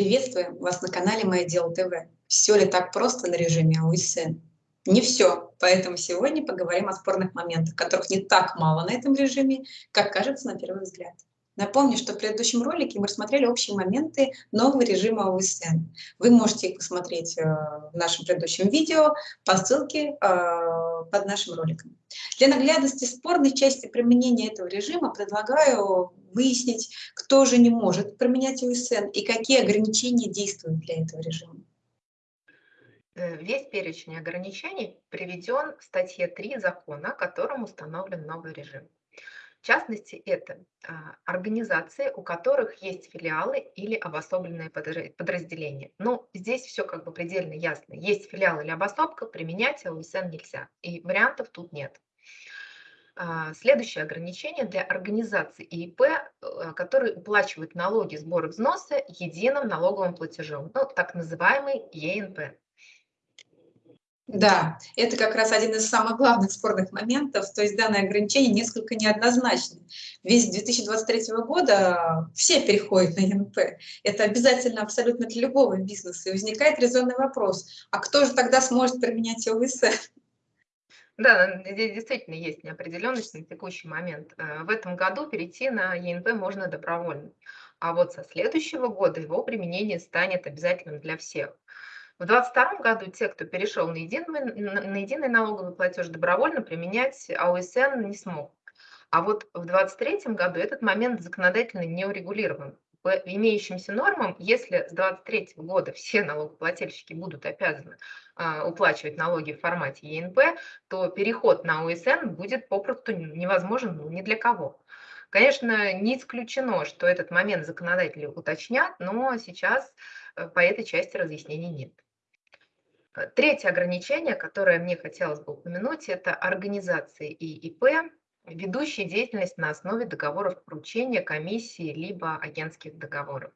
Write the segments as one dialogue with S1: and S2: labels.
S1: Приветствуем вас на канале Мое Дело ТВ. Все ли так просто на режиме АУСН? Не все, поэтому сегодня поговорим о спорных моментах, которых не так мало на этом режиме, как кажется на первый взгляд. Напомню, что в предыдущем ролике мы рассмотрели общие моменты нового режима ОСН. Вы можете их посмотреть э, в нашем предыдущем видео по ссылке э, под нашим роликом. Для наглядности спорной части применения этого режима предлагаю выяснить, кто же не может применять ОСН и какие ограничения действуют для этого режима.
S2: Э, весь перечень ограничений приведен в статье 3 закона, которым установлен новый режим. В частности, это а, организации, у которых есть филиалы или обособленные подразделения. Ну, здесь все как бы предельно ясно. Есть филиал или обособка, применять ОСН нельзя. И вариантов тут нет. А, следующее ограничение для организаций ИИП, э, которые уплачивают налоги, сборы, взносы единым налоговым платежом, ну, так называемый ЕНП.
S1: Да, это как раз один из самых главных спорных моментов, то есть данное ограничение несколько неоднозначно. Весь 2023 года все переходят на ЕНП. Это обязательно абсолютно для любого бизнеса. И возникает резонный вопрос, а кто же тогда сможет применять ОВС?
S2: Да, здесь действительно есть неопределенность на текущий момент. Э, в этом году перейти на ЕНП можно добровольно, а вот со следующего года его применение станет обязательным для всех. В 2022 году те, кто перешел на единый, на единый налоговый платеж добровольно, применять АОСН не смог. А вот в 2023 году этот момент законодательно не урегулирован. По имеющимся нормам, если с 2023 года все налогоплательщики будут обязаны а, уплачивать налоги в формате ЕНП, то переход на ОСН будет попросту невозможен ну, ни для кого. Конечно, не исключено, что этот момент законодатели уточнят, но сейчас э, по этой части разъяснений нет. Третье ограничение, которое мне хотелось бы упомянуть, это организации и ИП, ведущие деятельность на основе договоров поручения, комиссии либо агентских договоров.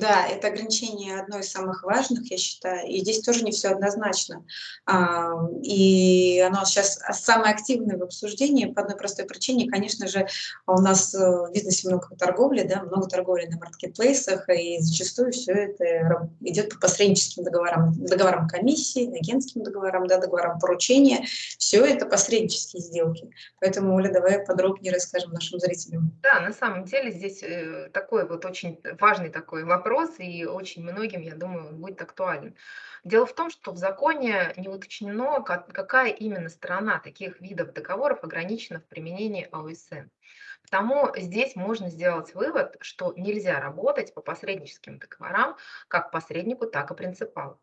S1: Да, это ограничение одно из самых важных, я считаю, и здесь тоже не все однозначно. А, и оно сейчас самое активное в обсуждении по одной простой причине. Конечно же, у нас э, в бизнесе много торговли, да, много торговли на маркетплейсах, и зачастую все это идет по посредническим договорам, договорам комиссии, агентским договорам, да, договорам поручения. Все это посреднические сделки. Поэтому, Оля, давай подробнее расскажем нашим зрителям.
S2: Да, на самом деле здесь э, такой вот очень важный такой вопрос вопрос, и очень многим, я думаю, он будет актуален. Дело в том, что в законе не уточнено, какая именно сторона таких видов договоров ограничена в применении АОСН. Потому здесь можно сделать вывод, что нельзя работать по посредническим договорам как посреднику, так и принципалу.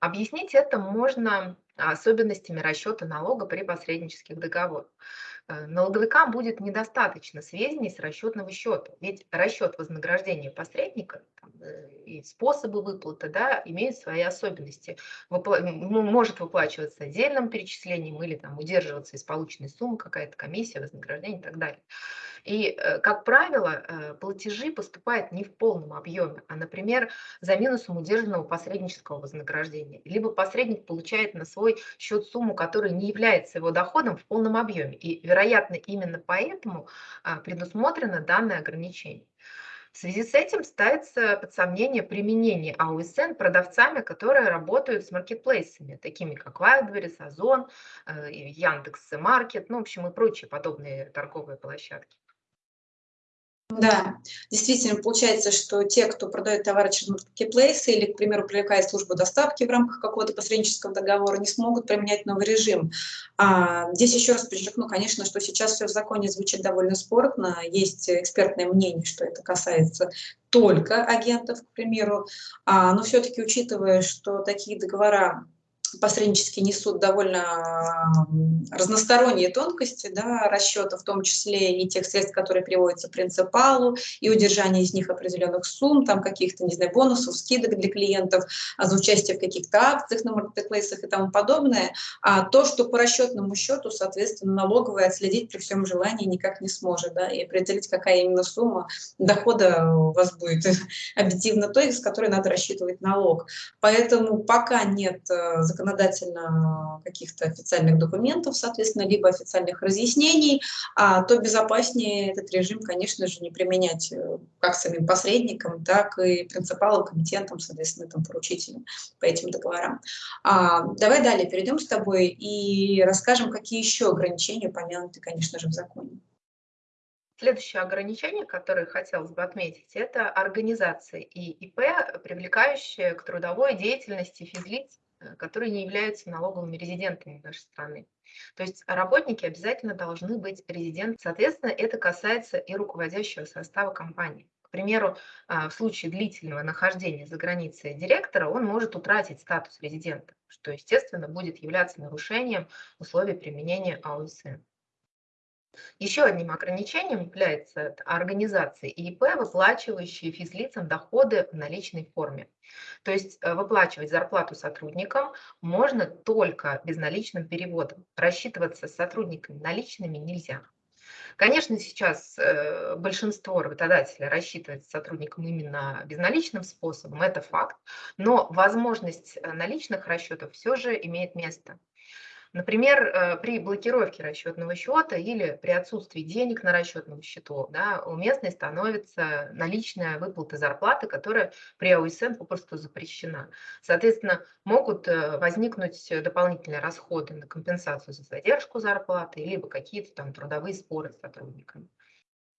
S2: Объяснить это можно особенностями расчета налога при посреднических договорах. Э, налоговикам будет недостаточно сведений с расчетного счета, ведь расчет вознаграждения посредника там, э, и способы выплаты да, имеют свои особенности. Выпла ну, может выплачиваться отдельным перечислением или там, удерживаться из полученной суммы какая-то комиссия, вознаграждение и так далее. И, э, как правило, платежи поступают не в полном объеме, а, например, за минусом удержанного посреднического вознаграждения. Либо посредник получает на свой счет сумму, которая не является его доходом в полном объеме. И, вероятно, именно поэтому а, предусмотрено данное ограничение. В связи с этим ставится под сомнение применение АУСН продавцами, которые работают с маркетплейсами, такими как Wildberries, Озон, Яндекс.Маркет, ну, в общем, и прочие подобные торговые площадки.
S1: Да, действительно, получается, что те, кто продает товары через маркетплейсы или, к примеру, привлекает службу доставки в рамках какого-то посреднического договора, не смогут применять новый режим. А, здесь еще раз подчеркну, конечно, что сейчас все в законе звучит довольно спорно. Есть экспертное мнение, что это касается только агентов, к примеру. А, но все-таки, учитывая, что такие договора посреднически несут довольно разносторонние тонкости да, расчета, в том числе и тех средств, которые приводятся принципалу, и удержание из них определенных сумм, там каких-то, не знаю, бонусов, скидок для клиентов, а за участие в каких-то акциях на маркетплейсах и тому подобное. А то, что по расчетному счету, соответственно, налоговая отследить при всем желании никак не сможет, да, и определить, какая именно сумма дохода у вас будет объективно той, с которой надо рассчитывать налог. Поэтому пока нет э, законодательства, законодательно каких-то официальных документов, соответственно, либо официальных разъяснений, а, то безопаснее этот режим, конечно же, не применять э, как самим посредникам, так и принципалам, комитентам, соответственно, там, поручителям по этим договорам. А, давай далее перейдем с тобой и расскажем, какие еще ограничения упомянуты, конечно же, в законе.
S2: Следующее ограничение, которое хотелось бы отметить, это организация и ИП, привлекающие к трудовой деятельности физлиц, которые не являются налоговыми резидентами нашей страны. То есть работники обязательно должны быть резидентами. Соответственно, это касается и руководящего состава компании. К примеру, а, в случае длительного нахождения за границей директора он может утратить статус резидента, что, естественно, будет являться нарушением условий применения АОСН. Еще одним ограничением является организации ИИП, выплачивающие физлицам доходы в наличной форме. То есть э, выплачивать зарплату сотрудникам можно только безналичным переводом. Рассчитываться с сотрудниками наличными нельзя. Конечно, сейчас э, большинство работодателей рассчитывает с сотрудником именно безналичным способом, это факт, но возможность э, наличных расчетов все же имеет место. Например, э, при блокировке расчетного счета или при отсутствии денег на расчетном счету да, уместной становится наличная выплата зарплаты, которая при АУСН попросту запрещена. Соответственно, могут э, возникнуть дополнительные расходы на компенсацию за задержку зарплаты, либо какие-то там трудовые споры с сотрудниками.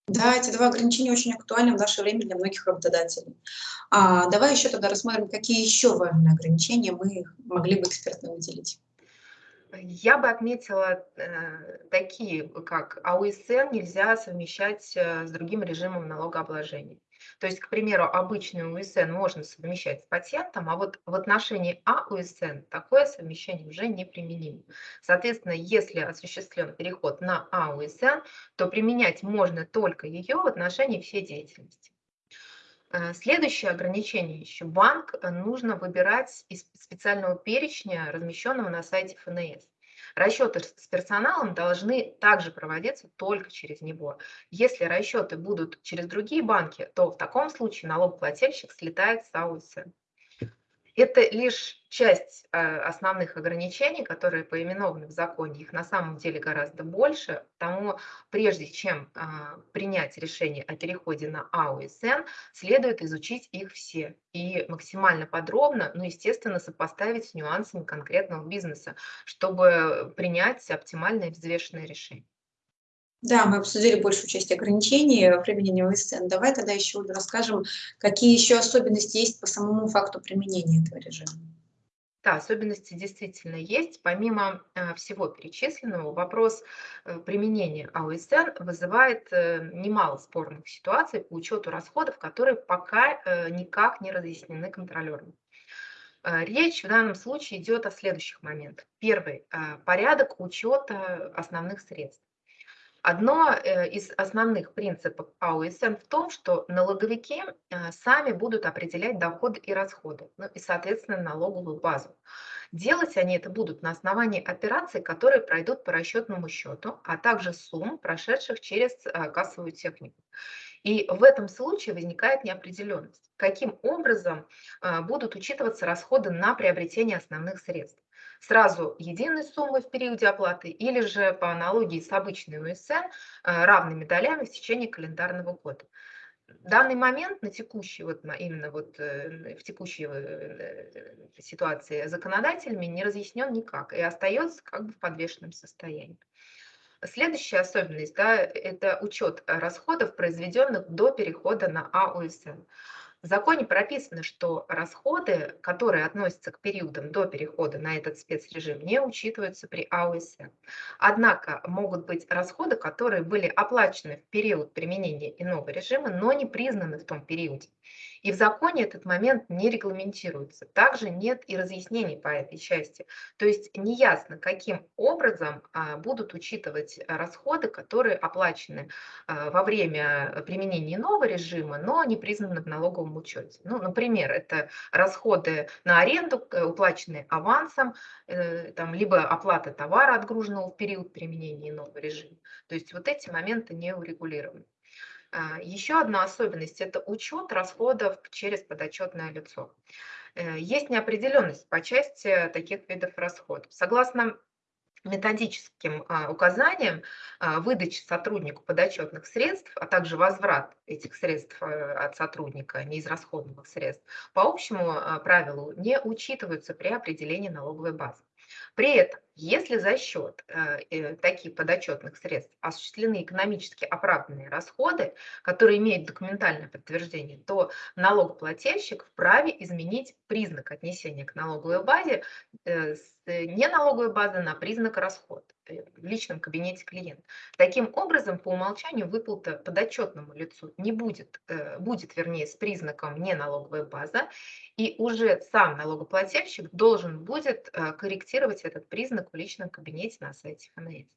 S1: Да, эти два ограничения очень актуальны в наше время для многих работодателей. А, давай еще тогда рассмотрим, какие еще важные ограничения мы могли бы экспертно выделить.
S2: Я бы отметила э, такие, как АУСН нельзя совмещать э, с другим режимом налогообложения. То есть, к примеру, обычный УСН можно совмещать с патентом, а вот в отношении АУСН такое совмещение уже не применимо. Соответственно, если осуществлен переход на АУСН, то применять можно только ее в отношении всей деятельности. Э, следующее ограничение еще. Банк э, нужно выбирать из специального перечня, размещенного на сайте ФНС. Расчеты с персоналом должны также проводиться только через него. Если расчеты будут через другие банки, то в таком случае налогоплательщик слетает с АУСН. Это лишь часть э, основных ограничений, которые поименованы в законе. Их на самом деле гораздо больше. Потому прежде чем а, принять решение о переходе на АУСН, следует изучить их все и максимально подробно, ну, естественно, сопоставить с нюансами конкретного бизнеса, чтобы принять оптимальное взвешенное решение.
S1: Да, мы обсудили большую часть ограничений применения ОСН. Давай тогда еще расскажем, какие еще особенности есть по самому факту применения этого режима.
S2: Да, особенности действительно есть. Помимо э, всего перечисленного, вопрос э, применения АОСН вызывает э, немало спорных ситуаций по учету расходов, которые пока никак не разъяснены контролером. Речь в данном случае идет о следующих моментах. Первый – порядок учета основных средств. Одно э, из основных принципов АОСН в том, что налоговики э, сами будут определять доходы и расходы, ну и, соответственно, налоговую базу. Делать они это будут на основании операций, которые пройдут по расчетному счету, а также сумм, прошедших через э, кассовую технику. И в этом случае возникает неопределенность, каким образом будут учитываться расходы на приобретение основных средств сразу единой суммы в периоде оплаты или же по аналогии с обычной УСН э, равными долями в течение календарного года. В данный момент на текущей, вот именно вот э, в текущей э, ситуации законодателями не разъяснен никак и остается как бы в подвешенном состоянии. Следующая особенность да, – это учет расходов, произведенных до перехода на АОСН. В законе прописано, что расходы, которые относятся к периодам до перехода на этот спецрежим, не учитываются при АОС. Однако могут быть расходы, которые были оплачены в период применения иного режима, но не признаны в том периоде. И в законе этот момент не регламентируется. Также нет и разъяснений по этой части. То есть неясно, каким образом а, будут учитывать расходы, которые оплачены а, во время применения нового режима, но не признаны в налоговом учете. Ну, например, это расходы на аренду, э, уплаченные авансом, э, там, либо оплата товара, отгруженного в период применения нового режима. То есть вот эти моменты не урегулированы. А, Еще одна особенность– это учет расходов через подотчетное лицо. Э, есть неопределенность по части таких видов расходов. Согласно методическим а, указаниям а, выдачи сотруднику подотчетных средств, а также возврат этих средств э, от сотрудника, неизрасходованных средств, по общему правилу не учитываются при определении налоговой базы. При этом, если за счет э, э, таких подотчетных средств осуществлены экономически оправданные расходы, которые имеют документальное подтверждение, то налогоплательщик вправе изменить признак отнесения к налоговой базе э, с не налоговой базы на признак расход в личном кабинете клиента. Таким образом, по умолчанию выплата подотчетному лицу не будет, будет вернее, с признаком не налоговая база, и уже сам налогоплательщик должен будет корректировать этот признак в личном кабинете на сайте ФНС.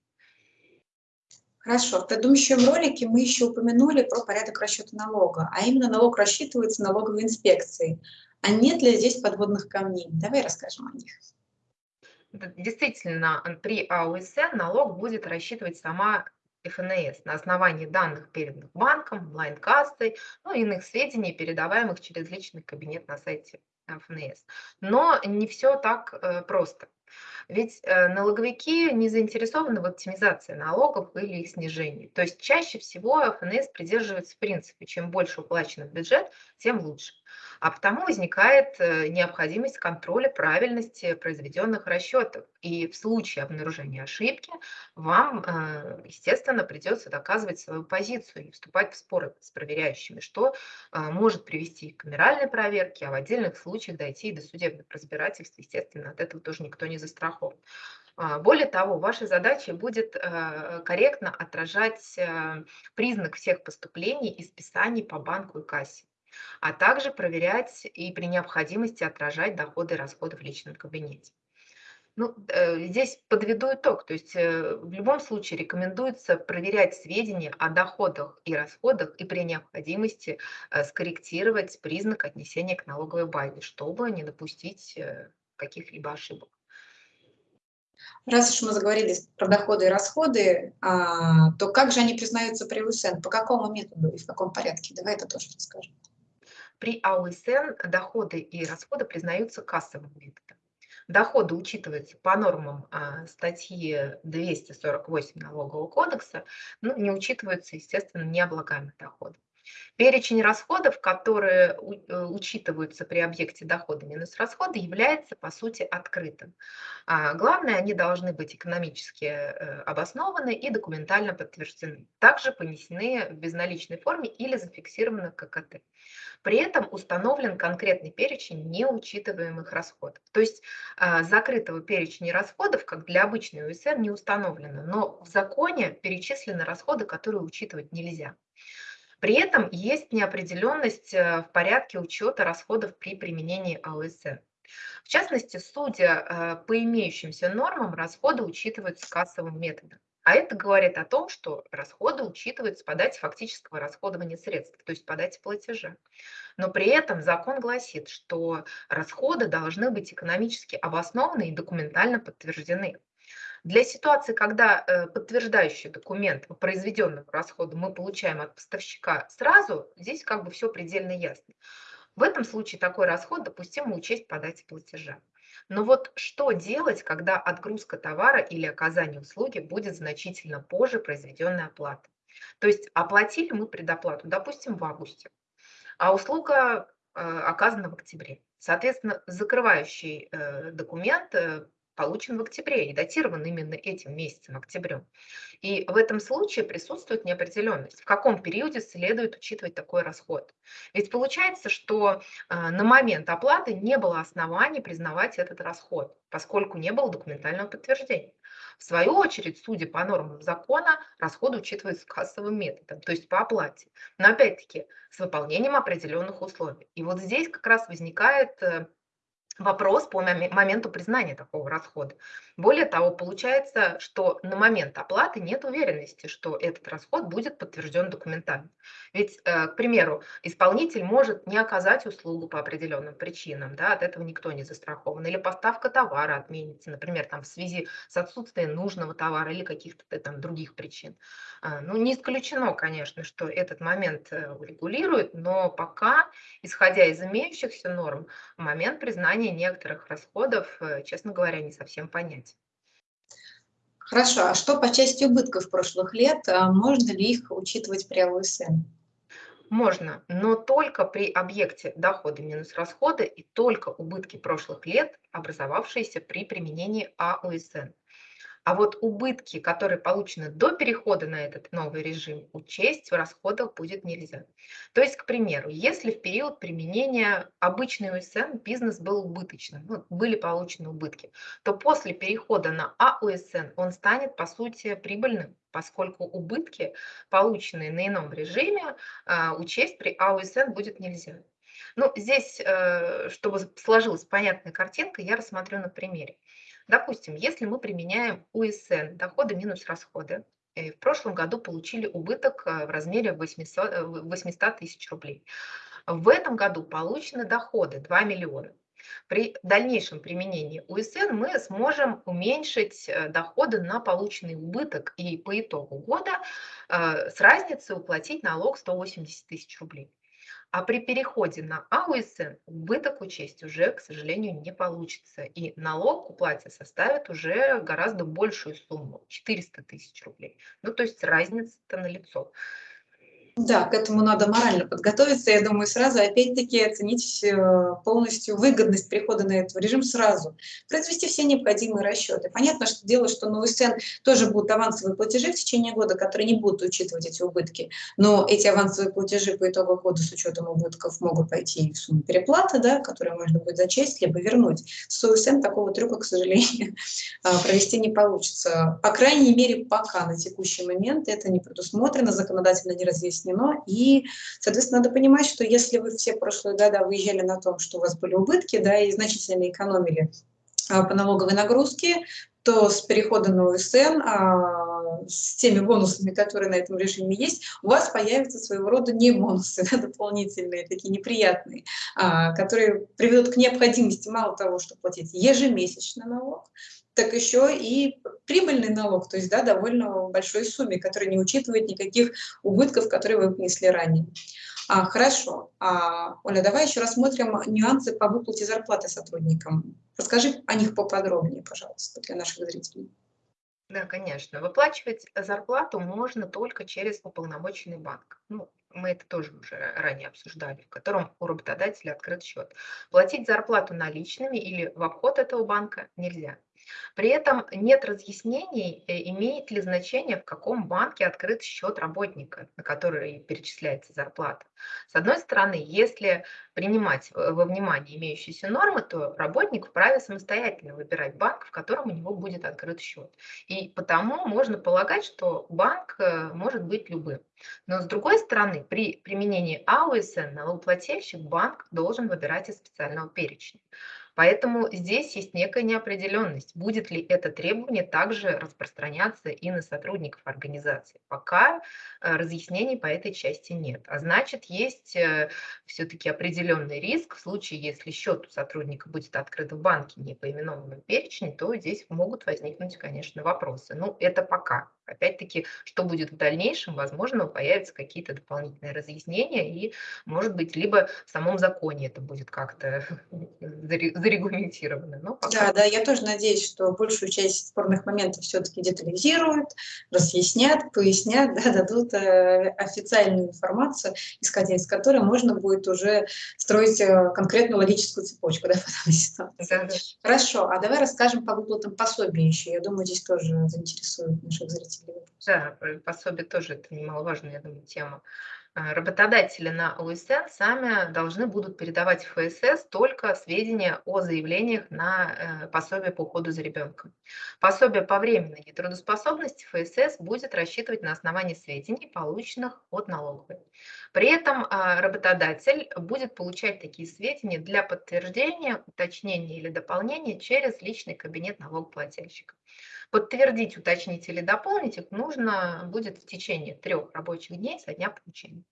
S1: Хорошо. В предыдущем ролике мы еще упомянули про порядок расчета налога, а именно налог рассчитывается налоговой инспекцией. А нет ли здесь подводных камней? Давай расскажем о них.
S2: Действительно, при АУСН налог будет рассчитывать сама ФНС на основании данных, переданных банком, онлайн-кассой, ну и иных сведений, передаваемых через личный кабинет на сайте ФНС. Но не все так э, просто. Ведь э, налоговики не заинтересованы в оптимизации налогов или их снижении. То есть чаще всего ФНС придерживается принципа, чем больше уплачено в бюджет, тем лучше. А потому возникает э, необходимость контроля правильности произведенных расчетов. И в случае обнаружения ошибки вам, э, естественно, придется доказывать свою позицию и вступать в споры с проверяющими, что может привести к камеральной проверке, а в отдельных случаях дойти и до судебных разбирательств. Естественно, от этого тоже никто не застрахован. А, более того, вашей задачей будет э, корректно отражать э, признак всех поступлений и списаний по банку и кассе, а также проверять и при необходимости отражать доходы и расходы в личном кабинете. Ну, э, здесь подведу итог, то есть в любом случае рекомендуется проверять сведения о доходах и расходах и при необходимости скорректировать признак отнесения к налоговой базе, чтобы не допустить каких-либо ошибок.
S1: Раз уж мы заговорили про доходы и расходы, а, то как же они признаются при УСН? По какому методу и в каком порядке? Давай это тоже расскажем.
S2: При АУСН доходы и расходы признаются кассовым методом. Доходы учитываются по нормам а, статьи 248 Налогового кодекса, но не учитываются, естественно, необлагаемые доходы. Перечень расходов, которые э, учитываются при объекте дохода минус расходы, является по сути открытым. А главное, они должны быть экономически э, обоснованы и документально подтверждены. Также понесены в безналичной форме или зафиксированы в ККТ. При этом установлен конкретный перечень неучитываемых расходов. То есть а, закрытого перечня расходов, как для обычной УСН, не установлено, но в законе перечислены расходы, которые учитывать нельзя. При этом есть неопределенность э, в порядке учета расходов при применении АОСН. В частности, судя э, по имеющимся нормам, расходы учитываются кассовым методом. А это говорит о том, что расходы учитываются по дате фактического расходования средств, то есть по дате платежа. Но при этом закон гласит, что расходы должны быть экономически обоснованы и документально подтверждены. Для ситуации, когда э, подтверждающий документ по произведенному расходу мы получаем от поставщика сразу, здесь как бы все предельно ясно. В этом случае такой расход допустимо учесть по дате платежа. Но вот что делать, когда отгрузка товара или оказание услуги будет значительно позже произведенной оплаты? То есть оплатили мы предоплату, допустим, в августе, а услуга э, оказана в октябре. Соответственно, закрывающий э, документ получен в октябре и датирован именно этим месяцем, октябрем. И в этом случае присутствует неопределенность, в каком периоде следует учитывать такой расход. Ведь получается, что а, на момент оплаты не было оснований признавать этот расход, поскольку не было документального подтверждения. В свою очередь, судя по нормам закона, расходы учитываются кассовым методом, то есть по оплате. Но опять-таки с выполнением определенных условий. И вот здесь как раз возникает э, вопрос по моменту признания такого расхода. Более того, получается, что на момент оплаты нет уверенности, что этот расход будет подтвержден документально. Ведь, э, к примеру, исполнитель может не оказать услугу по определенным причинам, да, от этого никто не застрахован, или поставка товара отменится, например, там, в связи с отсутствием нужного товара или каких-то э, там других причин. А, ну, не исключено, конечно, что этот момент э, урегулирует, но пока, исходя из имеющихся норм, момент признания некоторых расходов, честно говоря, не совсем понятен.
S1: Хорошо, а что по части убытков прошлых лет? А можно ли их учитывать при АУСН?
S2: Можно, но только при объекте доходы минус расходы и только убытки прошлых лет, образовавшиеся при применении АУСН. А вот убытки, которые получены до перехода на этот новый режим, учесть в расходах будет нельзя. То есть, к примеру, если в период применения обычный УСН бизнес был убыточным, ну, были получены убытки, то после перехода на АУСН он станет, по сути, прибыльным, поскольку убытки, полученные на ином режиме, а, учесть при АУСН будет нельзя. Ну, здесь, э, чтобы сложилась понятная картинка, я рассмотрю на примере. Допустим, если мы применяем УСН, доходы минус расходы, в прошлом году получили убыток э, в размере 800, 800 э, тысяч рублей. В этом году получены доходы 2 миллиона. При дальнейшем применении УСН мы сможем уменьшить э, доходы на полученный убыток и по итогу года с разницей уплатить налог 180 тысяч рублей. А при переходе на АУСН убыток учесть уже, к сожалению, не получится. И налог уплате составит уже гораздо большую сумму, 400 тысяч рублей. Ну, то есть разница-то налицо.
S1: Да, к этому надо морально подготовиться. Я думаю, сразу опять-таки оценить э, полностью выгодность перехода на этот режим сразу. Произвести все необходимые расчеты. Понятно, что дело, что на УСН тоже будут авансовые платежи в течение года, которые не будут учитывать эти убытки. Но эти авансовые платежи по итогу года с учетом убытков могут пойти в сумму переплаты, да, которую можно будет зачесть, либо вернуть. С УСН такого трюка, к сожалению, а, провести не получится. По крайней мере, пока на текущий момент это не предусмотрено, законодательно не разъяснено объяснено. И, соответственно, надо понимать, что если вы все прошлые года выезжали на том, что у вас были убытки, да, и значительно экономили а, по налоговой нагрузке, то с перехода на УСН, а, с теми бонусами, которые на этом режиме есть, у вас появятся своего рода не бонусы, да, дополнительные, такие неприятные, а, которые приведут к необходимости мало того, чтобы платить ежемесячный налог, так еще и прибыльный налог, то есть да, довольно большой сумме, которая не учитывает никаких убытков, которые вы внесли ранее. А, хорошо. А, Оля, давай еще рассмотрим нюансы по выплате зарплаты сотрудникам. Расскажи о них поподробнее, пожалуйста, для наших зрителей.
S2: Да, конечно. Выплачивать зарплату можно только через уполномоченный банк. Ну, мы это тоже уже ранее обсуждали, в котором у работодателя открыт счет. Платить зарплату наличными или в обход этого банка нельзя. При этом нет разъяснений, э, имеет ли значение, в каком банке открыт счет работника, на который перечисляется зарплата. С одной стороны, если принимать во внимание имеющиеся нормы, то работник вправе самостоятельно выбирать банк, в котором у него будет открыт счет. И потому можно полагать, что банк э, может быть любым. Но с другой стороны, при применении АУСН налогоплательщик банк должен выбирать из специального перечня. Поэтому здесь есть некая неопределенность, будет ли это требование также распространяться и на сотрудников организации. Пока э, разъяснений по этой части нет. А значит, есть э, все-таки определенный риск в случае, если счет у сотрудника будет открыт в банке не по именованному перечню, то здесь могут возникнуть, конечно, вопросы. Ну, это пока. Опять-таки, что будет в дальнейшем, возможно, появятся какие-то дополнительные разъяснения, и, может быть, либо в самом законе это будет как-то зарегламентировано. Но
S1: пока... Да, да, я тоже надеюсь, что большую часть спорных моментов все-таки детализируют, разъяснят, пояснят, да, дадут э, официальную информацию, исходя из которой можно будет уже строить э, конкретную логическую цепочку да, ситуации. Да, да. Хорошо, а давай расскажем по выплатам пособий еще. Я думаю, здесь тоже заинтересует наших зрителей.
S2: Да, пособие тоже это немаловажная, я думаю, тема. А, работодатели на ОСН сами должны будут передавать в ФСС только сведения о заявлениях на э, пособие по уходу за ребенком. Пособие по временной нетрудоспособности ФСС будет рассчитывать на основании сведений, полученных от налоговой. При этом а, работодатель будет получать такие сведения для подтверждения, уточнения или дополнения через личный кабинет налогоплательщика. Подтвердить, уточнить или дополнить их нужно будет в течение трех рабочих дней со дня получения.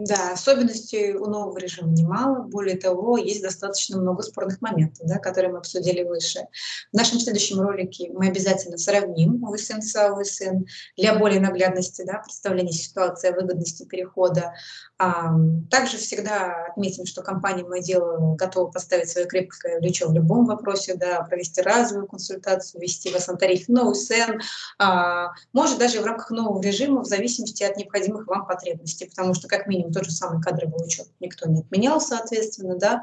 S1: Да, особенностей у нового режима немало. Более того, есть достаточно много спорных моментов, да, которые мы обсудили выше. В нашем следующем ролике мы обязательно сравним ОСН с АОСН для более наглядности, да, представления ситуации выгодности перехода. А, также всегда отметим, что компания «Мое дело» готова поставить свое крепкое плечо в любом вопросе, да, провести разовую консультацию, ввести вас на тариф на ОСН, а, может даже в рамках нового режима в зависимости от необходимых вам потребностей, потому что как минимум тот же самый кадровый учет никто не отменял, соответственно, да,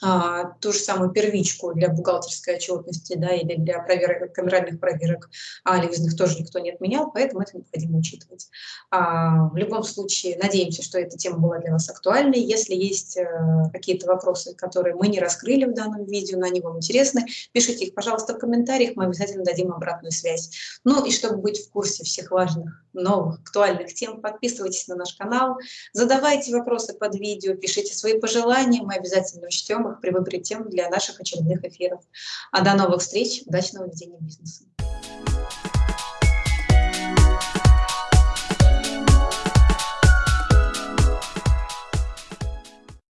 S1: а, ту же самую первичку для бухгалтерской отчетности да, или для проверок, камеральных проверок анализных тоже никто не отменял, поэтому это необходимо учитывать. А, в любом случае, надеемся, что эта тема была для вас актуальной. Если есть а, какие-то вопросы, которые мы не раскрыли в данном видео, но они вам интересны, пишите их, пожалуйста, в комментариях, мы обязательно дадим обратную связь. Ну и чтобы быть в курсе всех важных, новых, актуальных тем, подписывайтесь на наш канал, задавайте вопросы под видео, пишите свои пожелания, мы обязательно учтем их при выборе тем для наших очередных эфиров. А до новых встреч, удачного ведения бизнеса.